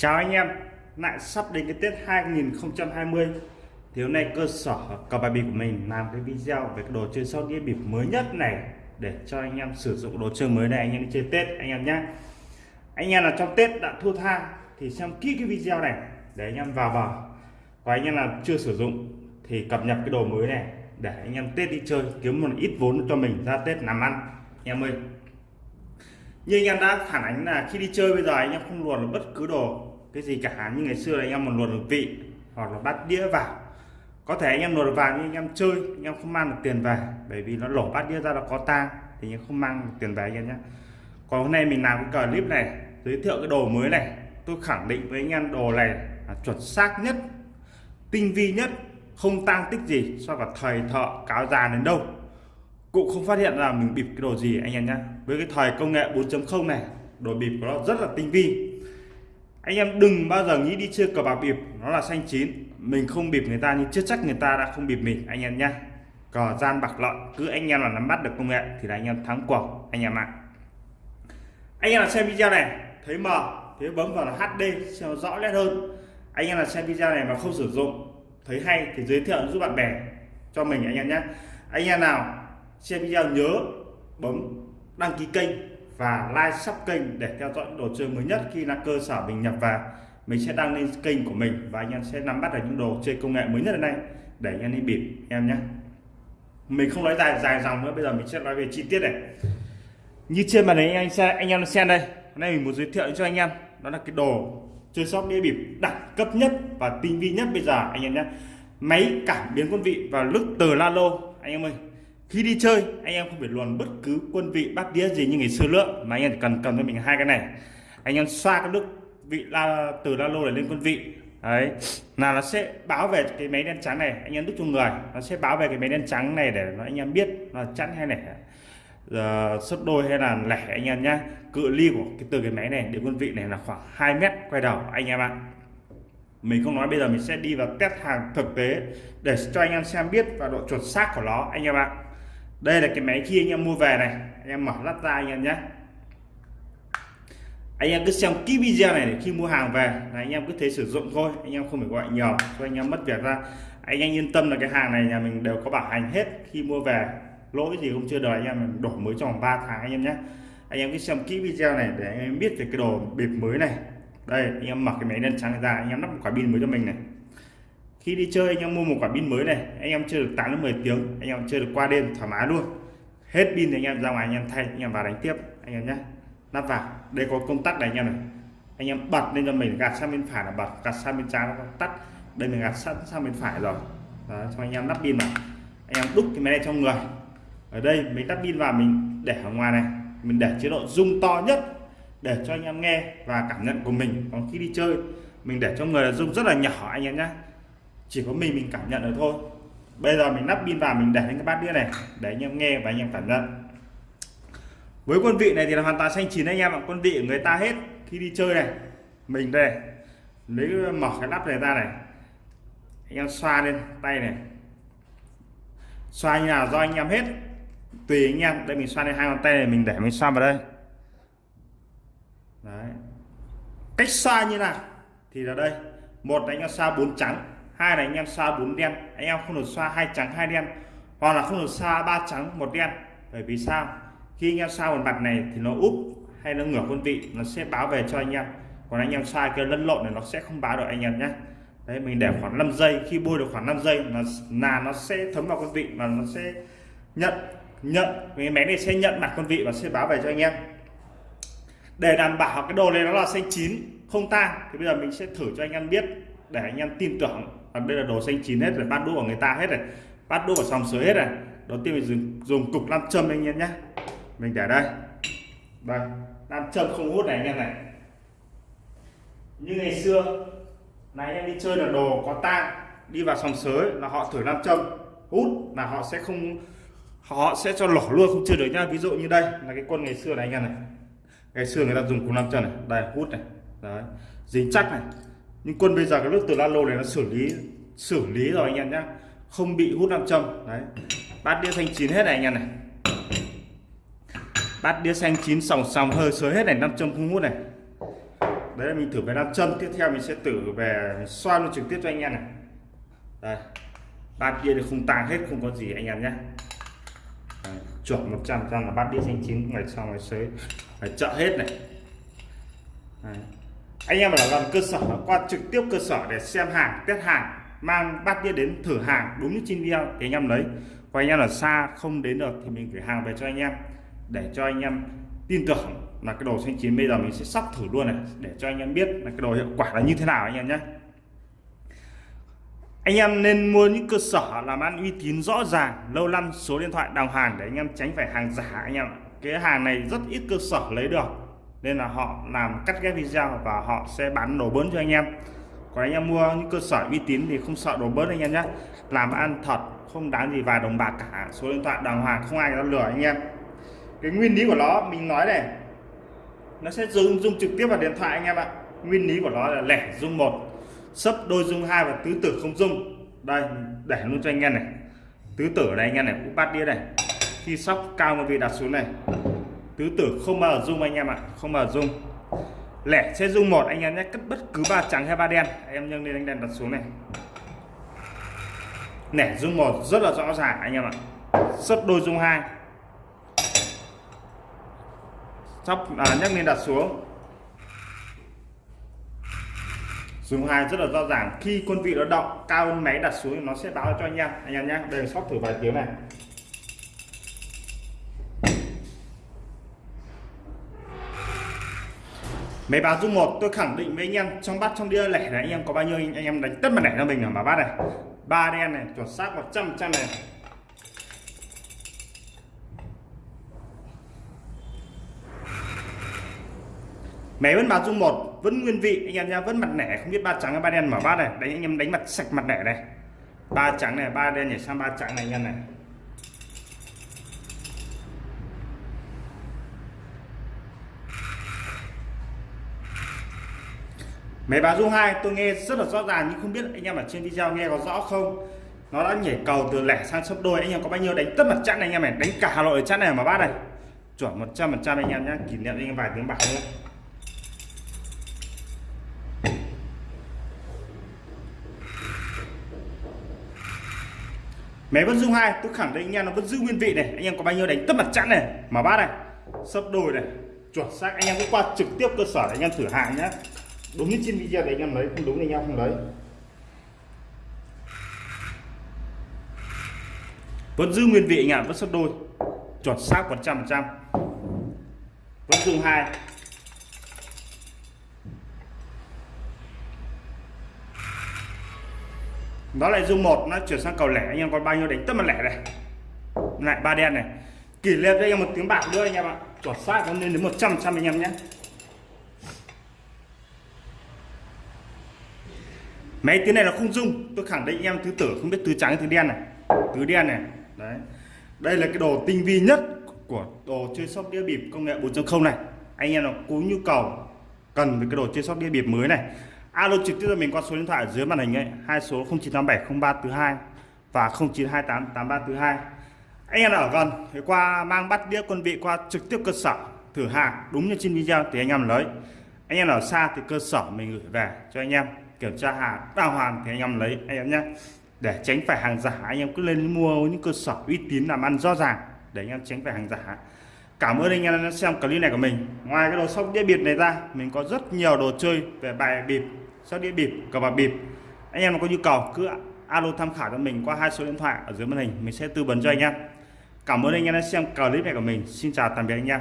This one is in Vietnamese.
Chào anh em, lại sắp đến cái Tết 2020 thì hôm nay cơ sở cờ bạc bịp của mình làm cái video về cái đồ chơi sau đĩa bịp mới nhất này để cho anh em sử dụng đồ chơi mới này anh em đi chơi Tết anh em nhé anh em là trong Tết đã thua tha thì xem kỹ cái video này để anh em vào vào và anh em là chưa sử dụng thì cập nhật cái đồ mới này để anh em Tết đi chơi kiếm một ít vốn cho mình ra Tết làm ăn. Anh em ơi như anh em đã phản ánh là khi đi chơi bây giờ anh em không luồn được bất cứ đồ cái gì cả. Như ngày xưa là anh em một luồn được vị hoặc là bắt đĩa vào. Có thể anh em luồn được vào nhưng anh em chơi, anh em không mang được tiền về. Bởi vì nó lổ bát đĩa ra nó có tang, thì anh em không mang được tiền về anh em nhé. Còn hôm nay mình làm cái clip này, giới thiệu cái đồ mới này. Tôi khẳng định với anh em đồ này là chuẩn xác nhất, tinh vi nhất, không tăng tích gì so với thời thợ cáo già đến đâu cũng không phát hiện là mình bịp cái đồ gì, anh em nhé với cái thời công nghệ 4.0 này, đồ bịp của nó rất là tinh vi. Anh em đừng bao giờ nghĩ đi chơi cờ bạc bịp, nó là xanh chín. Mình không bịp người ta nhưng chưa chắc người ta đã không bịp mình, anh em nhé cờ gian bạc lợi, cứ anh em là nắm bắt được công nghệ thì là anh em thắng cuộc, anh em ạ. Anh em là xem video này, thấy mờ thế bấm vào là HD xem rõ nét hơn. Anh em là xem video này mà không sử dụng, thấy hay thì giới thiệu giúp bạn bè cho mình, anh em nhé anh em nào xem video nhớ bấm đăng ký kênh và like sub kênh để theo dõi đồ chơi mới nhất khi là cơ sở mình nhập vào. Mình sẽ đăng lên kênh của mình và anh em sẽ nắm bắt được những đồ chơi công nghệ mới nhất hiện nay. Để anh em đi bịp em nhé. Mình không nói dài dài dòng nữa, bây giờ mình sẽ nói về chi tiết này. Như trên màn hình anh xem anh em xem đây, hôm nay mình muốn giới thiệu cho anh em, đó là cái đồ chơi shop đĩa bịp đẳng cấp nhất và tinh vi nhất bây giờ, anh em nhé. Máy cảm biến quân vị và lức từ la lô anh em ơi khi đi chơi, anh em không phải luồn bất cứ quân vị bát đĩa gì như ngày xưa nữa, mà anh em cần cầm cho mình hai cái này. Anh em xoa cái nước vị la, từ la lô để lên quân vị. Đấy. Là nó sẽ báo về cái máy đen trắng này, anh em đúc cho người. Nó sẽ báo về cái máy đen trắng này để nó anh em biết là chẵn hay lẻ giờ sấp đôi hay là lẻ, anh em nhá. Cự ly của cái, từ cái máy này đến quân vị này là khoảng 2 mét quay đầu, anh em ạ. Mình không nói bây giờ mình sẽ đi vào test hàng thực tế để cho anh em xem biết và độ chuẩn xác của nó, anh em ạ đây là cái máy khi anh em mua về này. Anh em mở lắp ra anh em nhé. Anh em cứ xem kỹ video này để khi mua hàng về là anh em cứ thế sử dụng thôi. Anh em không phải gọi nhiều cho anh em mất việc ra. Anh em yên tâm là cái hàng này nhà mình đều có bảo hành hết. Khi mua về, lỗi gì không chưa đời anh em mình đổi mới trong 3 tháng anh em nhé. Anh em cứ xem kỹ video này để anh em biết về cái đồ bịp mới này. Đây, anh em mặc cái máy đen trắng ra, anh em lắp một quả pin mới cho mình này khi đi chơi anh em mua một quả pin mới này anh em chơi được 8 đến 10 tiếng anh em chơi được qua đêm thoải mái luôn hết pin thì anh em ra ngoài anh em thay anh em vào đánh tiếp anh em nhé lắp vào đây có công tắc này anh em này anh em bật lên cho mình gạt sang bên phải là bật gạt sang bên trái là tắt đây mình gạt sẵn sang bên phải rồi Đó, cho anh em lắp pin vào anh em đúc cái máy này trong người ở đây mình lắp pin vào mình để ở ngoài này mình để chế độ rung to nhất để cho anh em nghe và cảm nhận của mình còn khi đi chơi mình để cho người là rung rất là nhỏ anh em nhé chỉ có mình mình cảm nhận được thôi. Bây giờ mình lắp pin vào, mình để lên cái bát đĩa này. Để anh em nghe và anh em cảm nhận. Với quân vị này thì là hoàn toàn xanh chín anh em ạ. Quân vị của người ta hết khi đi chơi này. Mình đây, lấy mở cái nắp này ra này. Anh em xoa lên tay này. Xoa như nào, do anh em hết. Tùy anh em. Đây mình xoa lên hai ngón tay này, mình để mình xoa vào đây. Đấy. cách xoa như nào thì là đây. Một là anh em xoa bốn trắng hai là anh em xoa bốn đen, anh em không được xoa hai trắng, hai đen, hoặc là không được xoa ba trắng, một đen. Bởi vì sao? Khi anh em xoa một mặt này thì nó úp hay nó ngửa quân vị, nó sẽ báo về cho anh em. Còn anh em xoa cái lẫn lộn này nó sẽ không báo được anh em nhé. Đấy, mình để khoảng 5 giây, khi bôi được khoảng 5 giây là là nó sẽ thấm vào quân vị và nó sẽ nhận nhận cái máy này sẽ nhận mặt quân vị và sẽ báo về cho anh em. Để đảm bảo cái đồ này nó là xanh chín, không tang, thì bây giờ mình sẽ thử cho anh em biết, để anh em tin tưởng còn đây là đồ xanh chín hết rồi bát đũa của người ta hết rồi bát đũa của sòng sới hết rồi đầu tiên mình dùng, dùng cục nam châm anh em nhé. Mình để đây. Đây nam châm không hút này anh em này. Như ngày xưa này anh em đi chơi là đồ có tang đi vào sòng sới là họ thử nam châm hút là họ sẽ không họ sẽ cho lỏ luôn không chơi được nhá. Ví dụ như đây là cái quân ngày xưa này anh em này. Ngày xưa người ta dùng cục nam châm này. Đây hút này. Đấy. Dính chắc này nhưng quân bây giờ cái nước từ lalo này nó xử lý xử lý rồi anh em nhá. Không bị hút nam châm. Đấy. Bát đĩa xanh chín hết này anh em này. Bát đĩa xanh chín sòng sòng hơi sới hết này, nam châm không hút này. Đấy là mình thử về nam châm. Tiếp theo mình sẽ thử về xoan trực tiếp cho anh em này. Đây. Bát kia thì không tàng hết, không có gì anh em nhé chuẩn 100 trăm là bát đĩa xanh chín, ngày sau ngày sới. Phải chợ hết này. Đấy anh em ở gần cơ sở qua trực tiếp cơ sở để xem hàng, test hàng, mang bát đĩa đến thử hàng đúng như trên video thì anh em lấy. Và anh em ở xa không đến được thì mình gửi hàng về cho anh em để cho anh em tin tưởng là cái đồ xanh chín bây giờ mình sẽ sắp thử luôn này, để cho anh em biết là cái đồ hiệu quả là như thế nào anh em nhé. Anh em nên mua những cơ sở làm ăn uy tín rõ ràng, lâu năm số điện thoại đồng hàng để anh em tránh phải hàng giả anh em cái hàng này rất ít cơ sở lấy được nên là họ làm cắt ghép video và họ sẽ bán đồ bớn cho anh em. Còn anh em mua những cơ sở uy tín thì không sợ đồ bớn anh em nhé làm ăn thật, không đáng gì vài đồng bạc cả. Số điện thoại đàng hoàng, không ai dám lừa anh em. Cái nguyên lý của nó, mình nói này, nó sẽ dùng dùng trực tiếp vào điện thoại anh em ạ. Nguyên lý của nó là lẻ dung một, sấp đôi dung hai và tứ tử không dung. Đây, để luôn cho anh em này. Tứ tử này anh em này cũng bắt đĩa này. Khi sóc cao một vị đặt xuống này tứ tử không bao giờ dung anh em ạ không bao giờ dung. Lẻ sẽ dung một anh em nhé cất bất cứ ba trắng hay ba đen. Em nhân lên anh đèn đặt xuống này. Lẻ dung một rất là rõ ràng anh em ạ. Sấp đôi dung hai. Sóc à, nhắc lên đặt xuống. Dùng hai rất là rõ ràng. Khi quân vị nó động cao hơn máy đặt xuống thì nó sẽ báo cho anh em. Anh em nhé đây sóc thử vài tiếng này. Máy báo dung một, tôi khẳng định với anh em, trong bát, trong đĩa lẻ này anh em có bao nhiêu, anh em đánh tất mặt lẻ cho mình ở mà bát này. Ba đen này, chuẩn xác 100 trăm này. Máy vẫn báo dung một, vẫn nguyên vị, anh em nha vẫn mặt lẻ, không biết ba trắng hay ba đen mở bát này. Đánh, anh em đánh mặt sạch mặt lẻ này. Ba trắng này, ba đen nhảy sang ba trắng này, anh em này. Máy báo rung hai, tôi nghe rất là rõ ràng, nhưng không biết anh em ở trên video nghe có rõ không? Nó đã nhảy cầu từ lẻ sang sấp đôi, anh em có bao nhiêu đánh tất mặt chắn này anh em này đánh cả hà nội chắn này mà bát này. Chuẩn 100 phần trăm anh em nhé kỷ niệm anh em vài tiếng bạc nữa máy vẫn dung hai, tôi khẳng định anh em nó vẫn giữ nguyên vị này. Anh em có bao nhiêu đánh tất mặt chắn này mà bát này? Sấp đôi này. Chuẩn xác, anh em cứ qua trực tiếp cơ sở để anh em thử hàng nhé đúng như trên video để anh em lấy, không đúng thì anh em không lấy. Vẫn giữ nguyên vị anh ạ vẫn sấp đôi. Chuẩn xác 100 trăm vẫn dùng hai. Đó lại dung một, nó chuyển sang cầu lẻ. Anh em còn bao nhiêu đánh tất mặt lẻ này. Lại ba đen này. Kỷ niệm cho anh em một tiếng bạc nữa anh em ạ. Chuẩn xác, nó lên đến 100 trăm anh em nhé. Máy tiếng này là không dung. Tôi khẳng định anh em thứ tử không biết thứ trắng, thứ đen này. Thứ đen này. Đấy. Đây là cái đồ tinh vi nhất của đồ chơi sóc đĩa bịp công nghệ 4.0 này. Anh em nào có nhu cầu cần với cái đồ chơi sóc đĩa bịp mới này, alo trực tiếp cho mình qua số điện thoại ở dưới màn hình ấy, hai số 09870342 và 09288342 anh em nào ở gần thì qua mang bắt đĩa quân vị qua trực tiếp cơ sở thử hàng. Đúng như trên video thì anh em lấy. Anh em ở xa thì cơ sở mình gửi về cho anh em kiểm tra hàng đào hoàn thì anh em lấy, anh em nhé. Để tránh phải hàng giả, anh em cứ lên mua những cơ sở uy tín làm ăn rõ ràng, để anh em tránh phải hàng giả. Cảm ơn anh em đã xem clip này của mình. Ngoài cái đồ sóc đĩa bịp này ra, mình có rất nhiều đồ chơi về bài bịp sóc đĩa bịp, cờ bạc bịp. Anh em có nhu cầu cứ alo tham khảo cho mình qua hai số điện thoại ở dưới màn hình, mình sẽ tư vấn cho anh em. Cảm ơn anh em đã xem clip này của mình. Xin chào, tạm biệt anh em.